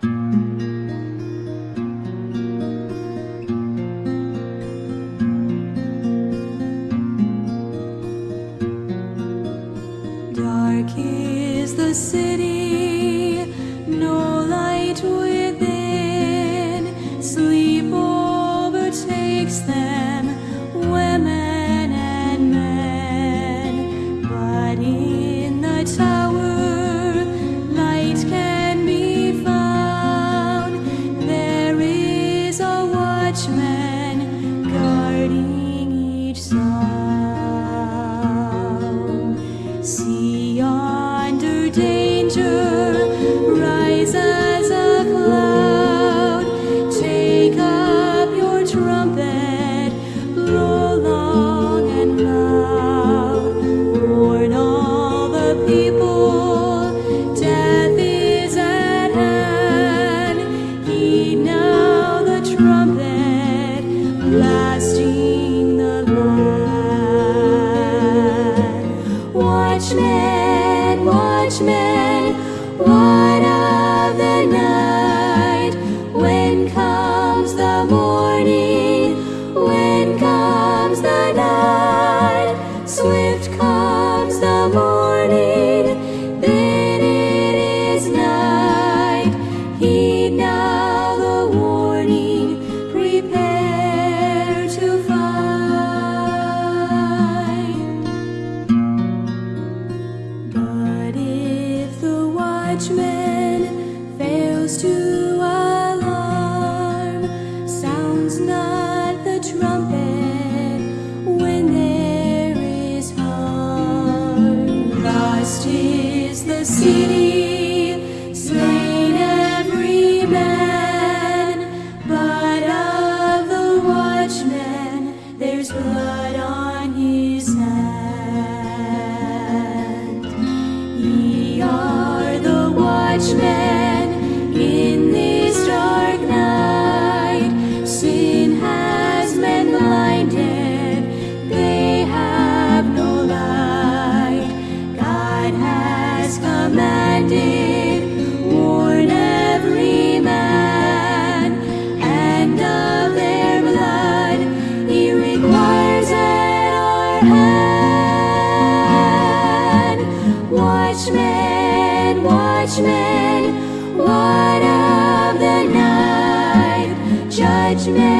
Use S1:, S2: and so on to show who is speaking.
S1: Dark is the city, no light within. Sleep overtakes them. danger, rise and watchman, what of the night. When comes the morning, when comes the night, swift comes the morning. watchman fails to alarm, sounds not the trumpet when there is harm. Lost is the city. watchmen, watchmen, what of the night? Judgment.